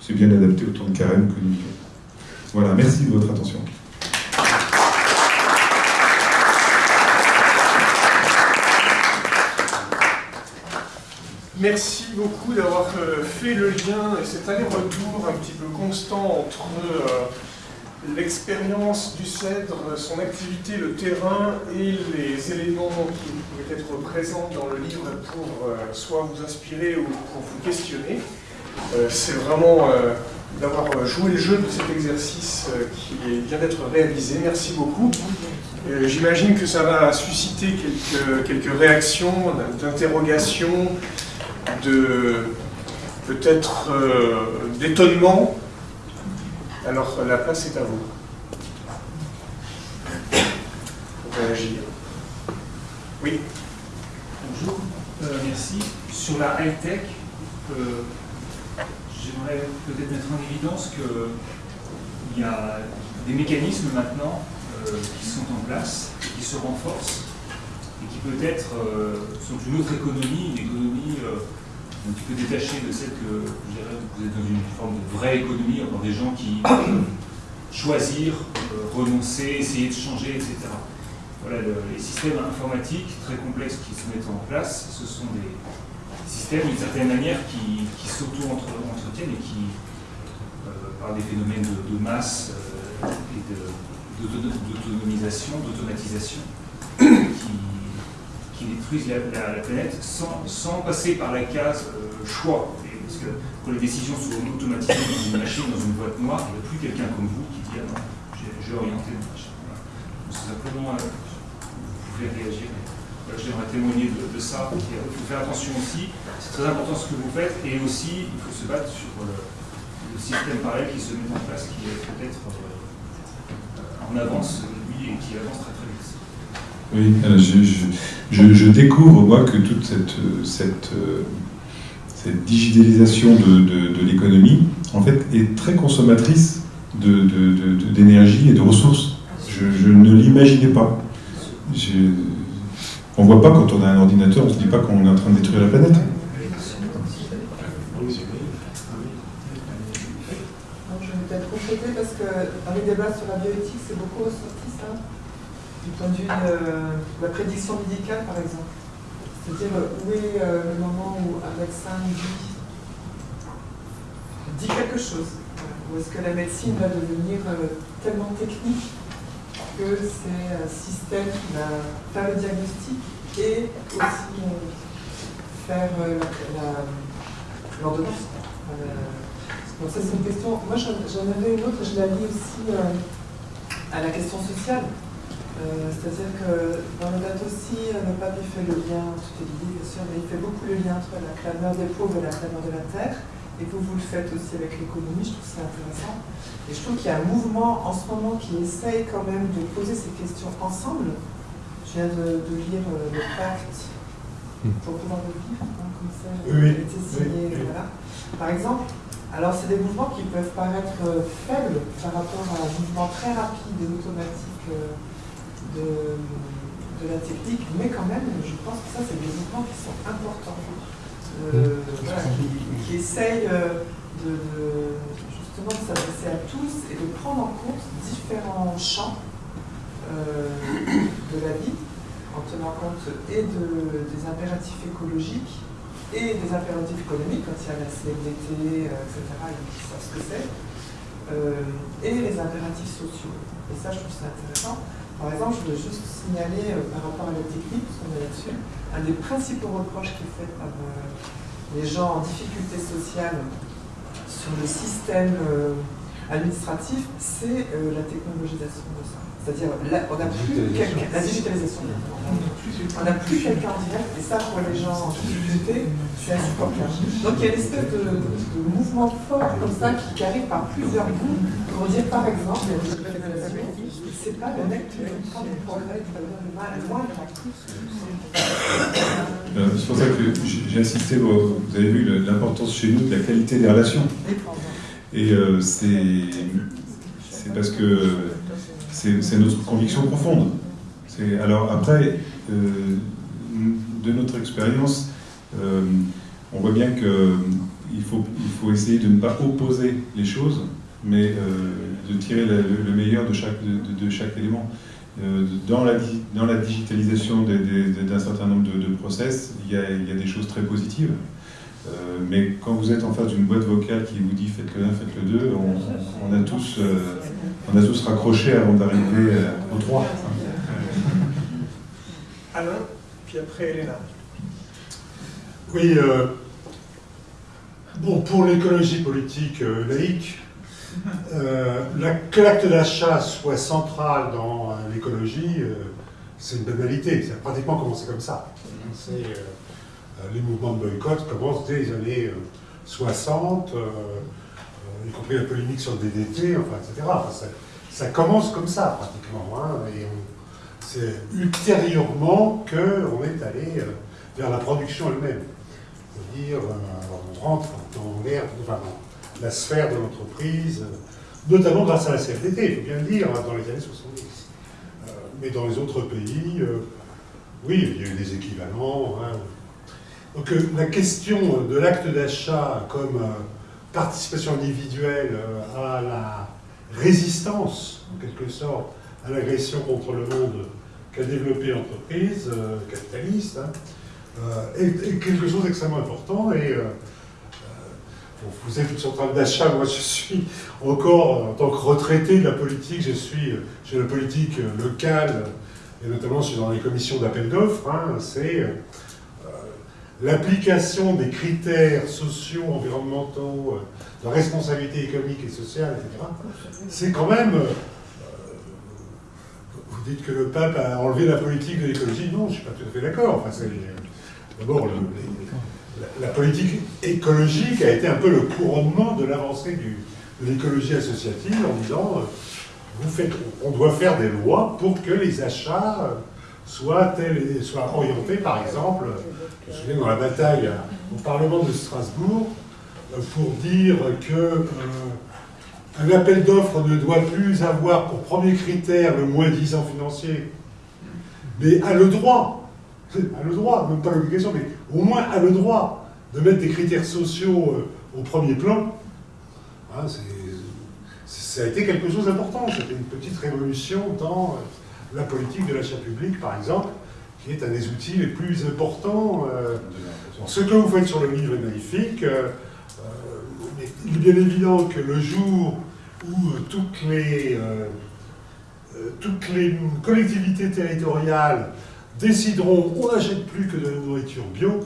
suis bien adapté au temps de carême que nous vivons. Voilà, merci de votre attention. Merci beaucoup d'avoir euh, fait le lien et cet aller-retour un petit peu constant entre euh, l'expérience du cèdre, son activité, le terrain et les éléments qui pouvaient être présents dans le livre pour euh, soit vous inspirer ou pour vous questionner. C'est vraiment d'avoir euh, joué le jeu de cet exercice euh, qui vient d'être réalisé. Merci beaucoup. Euh, j'imagine que ça va susciter quelques, quelques réactions, d'interrogations, peut-être d'étonnement. Alors la place est à vous. Pour réagir. Oui. Bonjour, merci. Sur la high-tech, j'aimerais peut-être mettre en évidence qu'il y a des mécanismes maintenant euh, qui sont en place, qui se renforcent, et qui peut-être euh, sont une autre économie, une économie euh, un petit peu détachée de celle que vous êtes dans une forme de vraie économie, encore des gens qui choisir, renoncer, essayer de changer, etc. Voilà, les systèmes informatiques très complexes qui se mettent en place, ce sont des, système d'une certaine manière qui, s'auto-entretiennent et qui, euh, par des phénomènes de, masse euh, et d'autonomisation, d'automatisation, qui, détruisent la, planète sans, passer par la case euh, choix. parce que quand les décisions sont automatisées dans une machine, dans une boîte noire, il n'y a plus quelqu'un comme vous qui dit Ah non, j'ai orienté le machine. C'est simplement, vous pouvez réagir j'aimerais témoigner de, ça. Il faut faire attention aussi, c'est très important ce que vous faites, et aussi il faut se battre sur le, système pareil qui se met en place, qui est peut-être euh, en avance, lui, et qui avance très Oui, euh, je, découvre, moi, que toute cette, cette, cette digitalisation de, l'économie, en fait, est très consommatrice d'énergie et de ressources. Je, ne l'imaginais pas. On ne voit pas quand on a un ordinateur, on ne se dit pas qu'on est en train de détruire la planète. je vais peut-être compléter parce que dans les débats sur la bioéthique, c'est beaucoup ressorti ça, du point de vue de la prédiction médicale par exemple. C'est-à-dire où est euh, le moment où un médecin dit, quelque chose, ou est-ce que la médecine va devenir euh, tellement technique que c'est un système qui va faire le diagnostic et aussi euh, faire euh, l'ordonnance. Euh, donc ça c'est une question, moi j'en avais une autre, je la lis aussi à la question sociale. C'est-à-dire que dans le date aussi, le pape il fait le lien, tout est lié bien sûr, mais il fait beaucoup le lien entre la clameur des pauvres et la clameur de la terre. Et vous, vous le faites aussi avec l'économie, je trouve ça intéressant. Et je trouve qu'il y a un mouvement en ce moment qui essaye quand même de poser ces questions ensemble. Je viens de, lire euh, le pacte pour pouvoir le vivre, hein, comme ça, oui, été signé. Voilà. Par exemple, alors c'est des mouvements qui peuvent paraître euh, faibles par rapport à un mouvement très rapide et automatique euh, de, de, la technique, mais quand même, je pense que ça, c'est des mouvements qui sont importants, hmm. voilà, qui, qui, essayent de, de de s'adresser à tous et de prendre en compte différents champs euh, de la vie, en tenant compte et des impératifs écologiques et des impératifs économiques, quand il y a la CFDT, euh, etc., ils savent ce que c'est, euh, et les impératifs sociaux. Et ça, je trouve ça intéressant. Par exemple, je veux juste signaler par rapport à la technique, parce qu'on est là-dessus, un des principaux reproches qui est fait par les gens en difficulté sociale sur le système euh, administratif, c'est euh, la technologisation de ça. C'est-à-dire, on n'a plus quelqu'un, la digitalisation. On n'a plus quelqu'un en direct, et ça, pour les gens en difficulté, c'est insupportable. Donc il y a une espèce de, mouvement fort comme ça qui, arrive par plusieurs bouts pour dire, par exemple, c'est pas le mec qui prend des progrès, le mal, loin euh, c'est pour ça que j'ai insisté, vous avez vu l'importance chez nous de la qualité des relations. Et euh, c'est parce que c'est notre conviction profonde. Alors après, euh, de notre expérience, euh, on voit bien qu'il faut, il faut essayer de ne pas opposer les choses, mais de tirer le, meilleur de chaque, élément. dans, la, digitalisation d'un certain nombre de, process, il y, a, des choses très positives. Euh, mais quand vous êtes en face d'une boîte vocale qui vous dit faites le 1, faites le 2, on, a, tous, euh, on a tous raccroché avant d'arriver euh, au 3. Alain, puis après Elena. Oui, bon, pour l'écologie politique laïque, la, que l'acte d'achat soit central dans l'écologie, c'est une banalité. Ça a pratiquement commencé comme ça. C'est euh, les mouvements de boycott commencent dès les années 60, euh, euh, y compris la polémique sur le DDT, enfin, etc. ça, commence comme ça, pratiquement. Hein, et c'est ultérieurement qu'on est allé vers la production elle-même. C'est-à-dire, on rentre dans l'air, enfin, la sphère de l'entreprise, notamment grâce à la CFDT, il faut bien le dire, hein, dans les années 70. mais dans les autres pays, oui, il y a eu des équivalents. Hein, donc euh, la question de l'acte d'achat comme euh, participation individuelle euh, à la résistance, en quelque sorte, à l'agression contre le monde qu'a développé l'entreprise capitaliste, hein, est, quelque chose d'extrêmement important. Et vous êtes sur train d'achat, moi je suis encore, en tant que retraité de la politique, je suis chez la politique locale, et notamment je suis dans les commissions d'appel d'offres, hein, c'est l'application des critères sociaux, environnementaux, euh, de responsabilité économique et sociale, etc., c'est quand même... Euh, vous dites que le pape a enlevé la politique de l'écologie. Non, je ne suis pas tout à fait d'accord. Enfin, D'abord, la, politique écologique a été un peu le couronnement de l'avancée de l'écologie associative en disant euh, vous faites, on doit faire des lois pour que les achats soient, soient orientés, par exemple, je me souviens dans la bataille au Parlement de Strasbourg, euh, pour dire que euh, un appel d'offres ne doit plus avoir pour premier critère le moins 10 ans financier, mais a le droit, a le droit, même pas l'obligation, mais au moins a le droit de mettre des critères sociaux euh, au premier plan. Hein, ça a été quelque chose d'important, c'était une petite révolution dans la politique de l'achat public, par exemple, qui est un des outils les plus importants. Euh, ce que vous faites sur le livre est magnifique. Euh, euh, il est bien évident que le jour où toutes les, toutes les collectivités territoriales décideront on n'achète plus que de la nourriture bio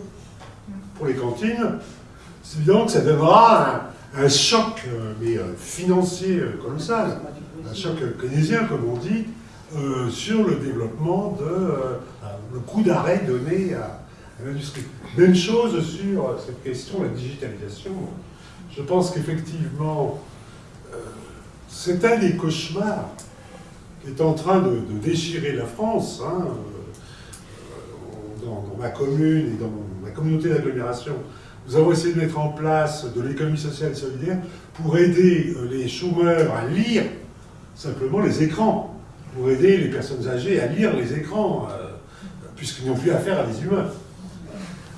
pour les cantines, c'est évident que ça donnera un, choc mais, financier colossal, un choc keynésien comme on dit, sur le développement de le coup d'arrêt donné à, l'industrie. Même chose sur cette question, la digitalisation. Je pense qu'effectivement, euh, c'est un des cauchemars qui est en train de, déchirer la France. Hein, euh, dans, ma commune et dans ma communauté d'agglomération, nous avons essayé de mettre en place de l'économie sociale solidaire pour aider euh, les chômeurs à lire simplement les écrans, pour aider les personnes âgées à lire les écrans puisqu'ils n'ont plus affaire à des humains.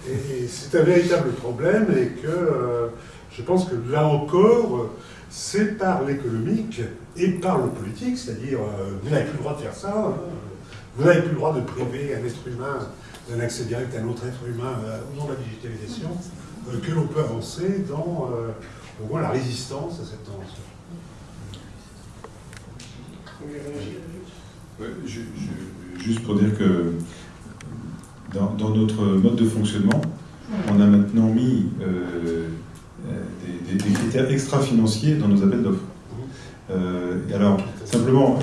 Et, c'est un véritable problème et que euh, je pense que là encore, c'est par l'économique et par le politique, c'est-à-dire euh, vous n'avez plus le droit de faire ça, vous n'avez plus le droit de priver un être humain d'un accès direct à un autre être humain euh, au nom de la digitalisation, que l'on peut avancer dans au moins la résistance à cette tendance. Juste pour dire que dans, notre mode de fonctionnement, on a maintenant mis euh, euh, des, critères extra-financiers dans nos appels d'offres. et alors, simplement,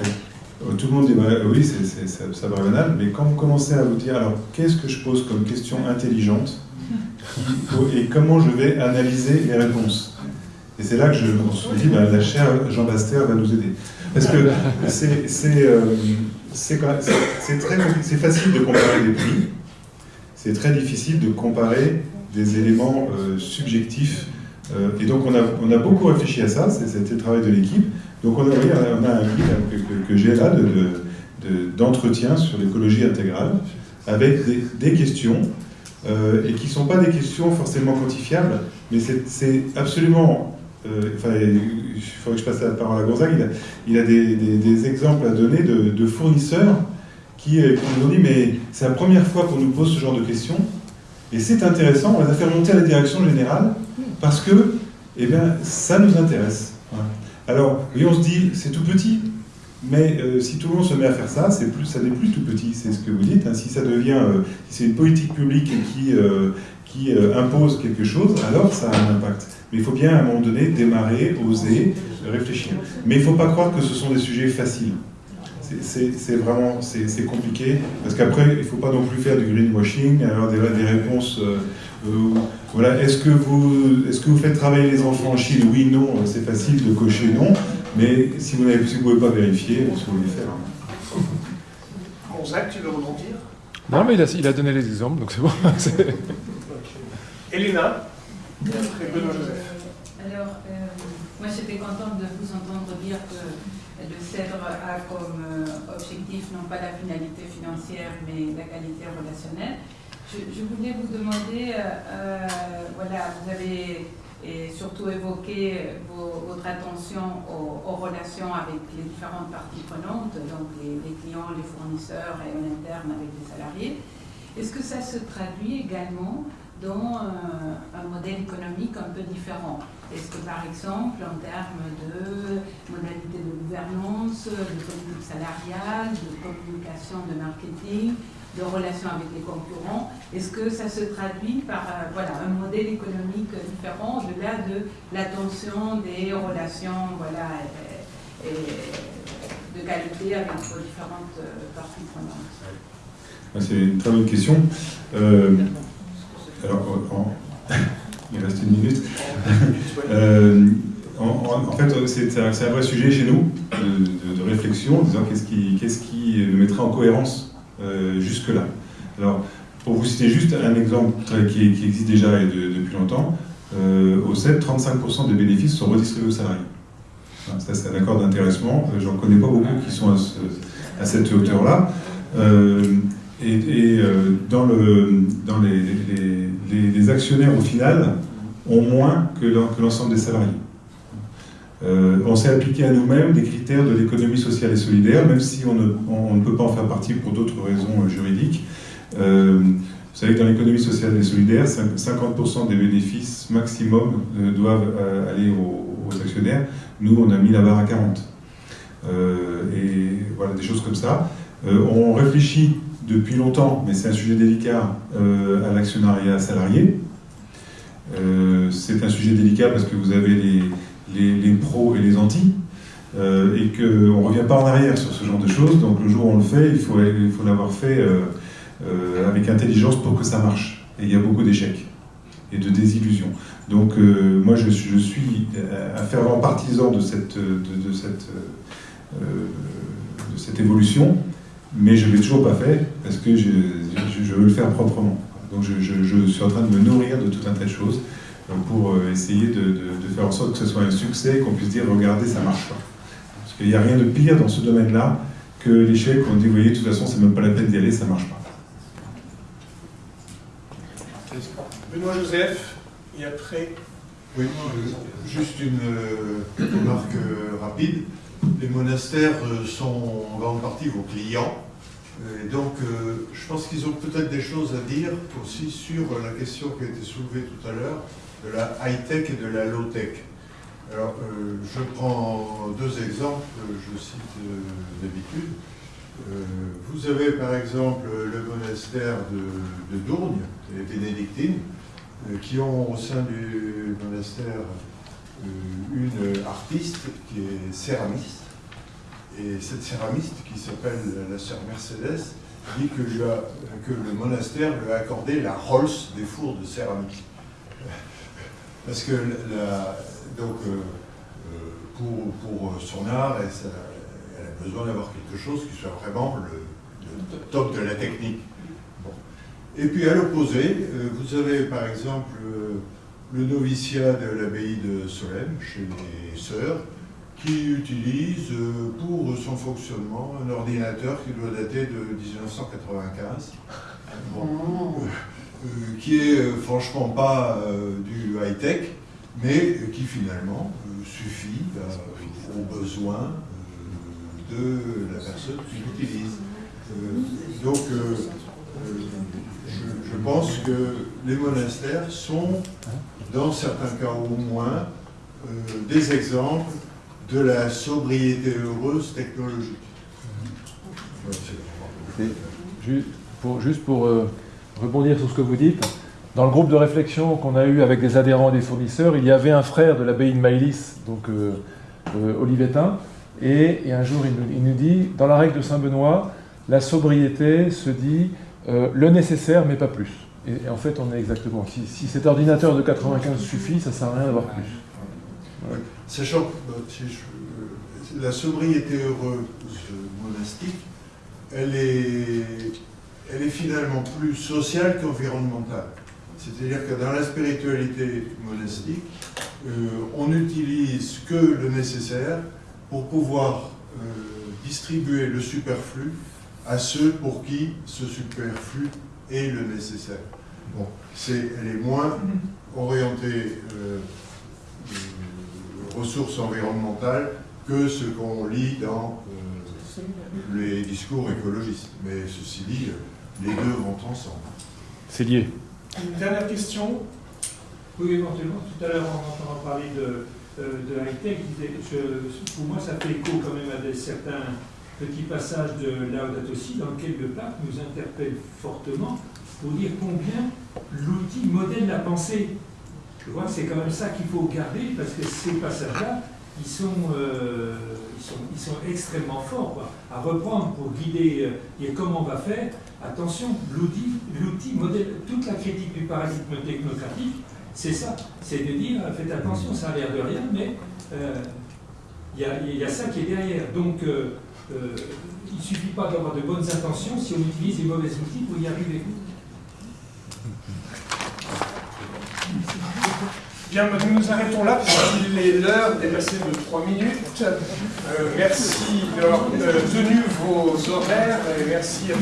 tout le monde dit oui, c'est, ça, ça va banal, mais quand vous commencez à vous dire alors qu'est-ce que je pose comme question intelligente et comment je vais analyser les réponses? Et c'est là que je me suis dit ben, la chère Jean Baster va nous aider. Parce que c'est, c'est facile de comparer des prix, c'est très difficile de comparer des éléments euh, subjectifs. Euh, et donc on a, on a beaucoup réfléchi à ça, c'était le travail de l'équipe. Donc on a, on a un guide que, j'ai là d'entretien de, de, sur l'écologie intégrale, avec des, des questions, euh, et qui ne sont pas des questions forcément quantifiables, mais c'est absolument enfin, il faudrait que je passe la parole à Gonzague, il a, des, exemples à donner de, fournisseurs qui, qui, nous ont dit mais c'est la première fois qu'on nous pose ce genre de questions, et c'est intéressant, on les a fait monter à la direction générale, parce que eh bien, ça nous intéresse. Alors, oui, on se dit, c'est tout petit, mais euh, si tout le monde se met à faire ça, ça n'est plus tout petit, c'est ce que vous dites. Hein. Si ça devient, euh, si c'est une politique publique qui, euh, qui impose quelque chose, alors ça a un impact. Mais il faut bien à un moment donné démarrer, oser, réfléchir. Mais il ne faut pas croire que ce sont des sujets faciles c'est vraiment c'est compliqué parce qu'après il ne faut pas non plus faire du greenwashing, avoir des, des réponses. Euh, euh, voilà, est-ce que vous est-ce que vous faites travailler les enfants en Chine? Oui, non, c'est facile de cocher non, mais si vous ne si pouvez pas vérifier, ce que vous voulez faire. Bon, Zach, tu veux rebondir? Non, mais il a, il a, donné les exemples, donc c'est bon. Elena, et Benoît Joseph. Alors, euh, moi j'étais contente de vous entendre dire que le CEDRE a comme euh, objectif non pas la finalité financière, mais la qualité relationnelle. Je, voulais vous demander, euh, voilà, vous avez surtout évoqué votre attention aux, relations avec les différentes parties prenantes, donc les, clients, les fournisseurs et en interne avec les salariés. Est-ce que ça se traduit également dans un modèle économique un peu différent. Est-ce que par exemple, en termes de modalités de gouvernance, de politique salariale, de communication, de marketing, de relations avec les concurrents, est-ce que ça se traduit par euh, voilà, un modèle économique différent au-delà de l'attention des relations voilà, de qualité avec vos différentes euh, parties prenantes? C'est une très bonne question. Euh, alors, il reste une minute. Euh, en, fait, c'est un, vrai sujet chez nous de, réflexion, en disant qu'est-ce qui, qu'est-ce qui le mettrait en cohérence euh, jusque-là. Alors, pour vous citer juste un exemple qui, existe déjà et depuis longtemps, euh, au CEP, 35% des bénéfices sont redistribués aux salariés. Ça, c'est un accord d'intéressement. J'en connais pas beaucoup qui sont à, cette hauteur-là. Et, dans, le, dans les les, actionnaires, au final, ont moins que l'ensemble des salariés. Euh, on s'est appliqué à nous-mêmes des critères de l'économie sociale et solidaire, même si on ne, peut pas en faire partie pour d'autres raisons euh, juridiques. Euh, vous savez que dans l'économie sociale et solidaire, 50% des bénéfices maximum doivent aller aux, actionnaires. Nous, on a mis la barre à 40. et voilà, des choses comme ça. on réfléchit depuis longtemps, mais c'est un sujet délicat, euh, à l'actionnariat salarié. Euh, c'est un sujet délicat parce que vous avez les, les, pros et les anti, euh, et qu'on ne revient pas en arrière sur ce genre de choses. Donc le jour où on le fait, il faut l'avoir fait avec intelligence pour que ça marche. Et il y a beaucoup d'échecs et de désillusions. Donc moi je, suis un fervent partisan de cette, de cette, de cette évolution mais je ne l'ai toujours pas fait parce que je, veux le faire proprement. Donc je, suis en train de me nourrir de tout un tas de choses euh, pour euh, essayer de, faire en sorte que ce soit un succès et qu'on puisse dire regardez, ça marche pas. Parce qu'il n'y a rien de pire dans ce domaine-là que l'échec où on dit vous voyez, de toute façon, c'est même pas la peine d'y aller, ça marche pas. Benoît Joseph, et après. Oui, juste une euh, remarque rapide les monastères euh, sont en grande partie vos clients. Euh, et donc, euh, je pense qu'ils ont peut-être des choses à dire aussi sur la question qui a été soulevée tout à l'heure de la high-tech et de la low-tech. Alors, je prends deux exemples, je cite d'habitude. vous avez par exemple le monastère de, de Dourgne, les bénédictines, qui ont au sein du monastère euh, une artiste qui est céramiste. Et cette céramiste, qui s'appelle la sœur Mercedes, dit que, le monastère lui a accordé la Rolls des fours de céramique. Parce que donc, euh, euh, pour, pour son art, elle, a besoin d'avoir quelque chose qui soit vraiment le, top de la technique. Et puis à l'opposé, euh, vous avez par exemple euh, le noviciat de l'abbaye de Solesmes, chez les sœurs, qui utilise euh, pour son fonctionnement un ordinateur qui doit dater de 1995. Bon. Euh, euh, qui est franchement pas euh, du high-tech, mais qui finalement euh, suffit aux besoins de la personne qui l'utilise. Donc, je, pense que les monastères sont, dans certains cas au moins, euh, des exemples de la sobriété heureuse technologique. Juste pour euh, rebondir sur ce que vous dites, dans le groupe de réflexion qu'on a eu avec des adhérents et des fournisseurs, il y avait un frère de l'abbaye de Maïlis, donc euh, euh, Olivetin, et, un jour il nous dit, dans la règle de Saint-Benoît, la sobriété se dit euh, le nécessaire mais pas plus. Et, en fait on est exactement, si, cet ordinateur de 95 suffit, ça ne sert à rien d'avoir plus. Sachant que bah, euh, la sobriété heureuse monastique, elle est, elle est finalement plus sociale qu'environnementale. C'est-à-dire que dans la spiritualité monastique, euh, on n'utilise que le nécessaire pour pouvoir euh, distribuer le superflu à ceux pour qui ce superflu est le nécessaire. Bon, c'est, elle est moins orientée euh, ressources environnementales que ce qu'on lit dans euh, les discours écologistes. Mais ceci dit, les deux vont ensemble. C'est lié. Une dernière question Oui, éventuellement, tout à l'heure, en entendant parler de, euh, de high-tech, pour moi, ça fait écho quand même à des, certains petits passages de Laudato Si, dans lesquels le pape nous interpelle fortement pour dire combien l'outil modèle la pensée. Je vois c'est quand même ça qu'il faut garder, parce que ces passages-là, ils sont, euh, ils, sont, ils sont extrêmement forts quoi, à reprendre pour guider, euh, et comment on va faire. Attention, l'outil, modèle, toute la critique du paradigme technocratique, c'est ça, c'est de dire, euh, faites attention, ça a l'air de rien, mais il y, y a ça qui est derrière. Donc, euh, il ne suffit pas d'avoir de bonnes intentions si on utilise les mauvais outils pour y arriver. Bien, bah, nous nous arrêtons là, puisqu'il est l'heure dépassée de 3 minutes. Euh, merci d'avoir euh, tenu vos horaires et merci à